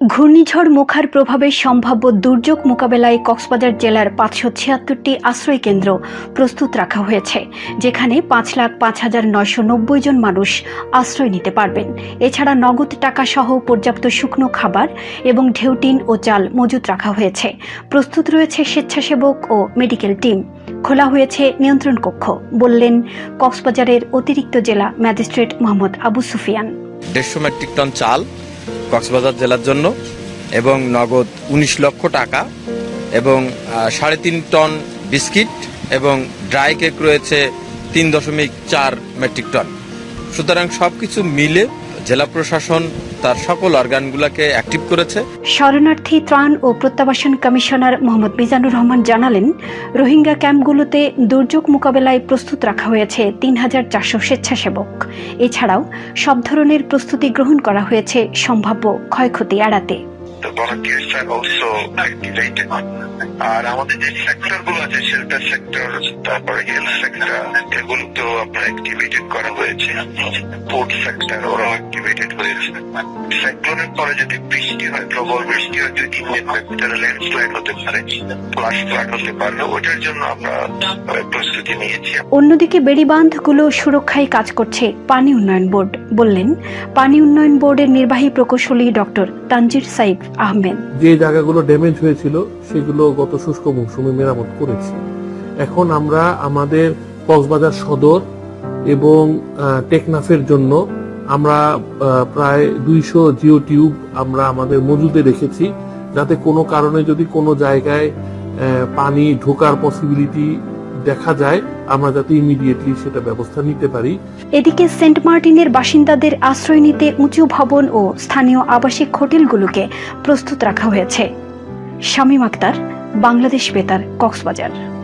ঘূর্ণিঝড় মুখার প্রভাবে সম্ভাব্য দুর্যোগ মোকাবেলায় কক্সবাজার জেলার পাঁচশো ছিয়াত্তরটি আশ্রয় কেন্দ্র প্রস্তুত রাখা হয়েছে, যেখানে পাঁচ লাখ পাঁচ হাজার নয়শো নব্বই জন মানুষ আশ্রয় নিতে পারবেন। এছাড়া নগদ টাকা সহ পর্যাপ্ত শুকনো খাবার এবং ঢেউটিন ও চাল মজুত রাখা হয়েছে। প্রস্তুত রয়েছে স্বেচ্ছাসেবক ও মেডিকেল টিম। খোলা হয়েছে নিয়ন্ত্রণ কক্ষ, বললেন কক্সবাজারের অতিরিক্ত জেলা ম্যাজিস্ট্রেট মোহাম্মদ আবু সুফিয়ান। দেড়শো মেট্রিক টন চাল কক্সবাজার জেলার জন্য এবং নগদ উনিশ লক্ষ টাকা এবং সাড়ে তিন টন বিস্কিট এবং ড্রাই কেক রয়েছে তিন দশমিক চার মেট্রিক টন। সুতরাং সব কিছু মিলে জেলা প্রশাসন তার সকল অর্গানগুলোকে অ্যাক্টিভ করেছে। শরণার্থী ত্রাণ ও প্রত্যাবাসন কমিশনার মোহাম্মদ মিজানুর রহমান জানালেন, রোহিঙ্গা ক্যাম্পগুলোতে দুর্যোগ মোকাবেলায় প্রস্তুত রাখা হয়েছে তিন হাজার চারশো স্বেচ্ছাসেবক। এছাড়াও সব ধরনের প্রস্তুতি গ্রহণ করা হয়েছে সম্ভাব্য ক্ষয়ক্ষতি এড়াতে। The volunteers are also activated. আর আমাদের যে সেক্টরগুলো আছে শেল্টার সেক্টর তারপরে হেলথ সেক্টর এগুলো তো আপনার অ্যাক্টিভেটেড করা হয়েছে। পোর্ট সেক্টর ওরাও অ্যাক্টিভেটেড হয়েছে। সাইক্লোনের পরে যদি বৃষ্টি হয়, প্রবল বৃষ্টি হয়, যদি তাহলে ল্যান্ডস্লাইড হতে পারে ফ্লাশ ফ্লাড হতে পারে। ওটার জন্য আমরা প্রস্তুতি নিয়েছি। অন্যদিকে বেড়িবাঁধগুলো সুরক্ষায় কাজ করছে পানি উন্নয়ন বোর্ড, বললেন। পানি উন্নয়ন বোর্ডের নির্বাহী প্রকৌশলী ডক্টর তানজির সাইফ। যে জায়গাগুলো ড্যামেজ হয়েছিল, সেগুলো গত শুষ্ক মৌসুমে মেরামত করেছি। এখন আমরা আমাদের কক্সবাজার সদর এবং টেকনাফের জন্য আমরা প্রায় দুইশো জিও টিউব আমরা আমাদের মজুদে রেখেছি। যাতে কোনো কারণে যদি কোনো জায়গায় পানি ঢোকার পসিবিলিটি দেখা যায়, আমরা যাতে ইমিডিয়েটলি সেটা ব্যবস্থা নিতে পারি। এদিকে সেন্ট মার্টিনের বাসিন্দাদের আশ্রয় নিতে উঁচু ভবন ও স্থানীয় আবাসিক হোটেলগুলোকে প্রস্তুত রাখা হয়েছে। শামীম আক্তার, বাংলাদেশ বেতার, কক্সবাজার।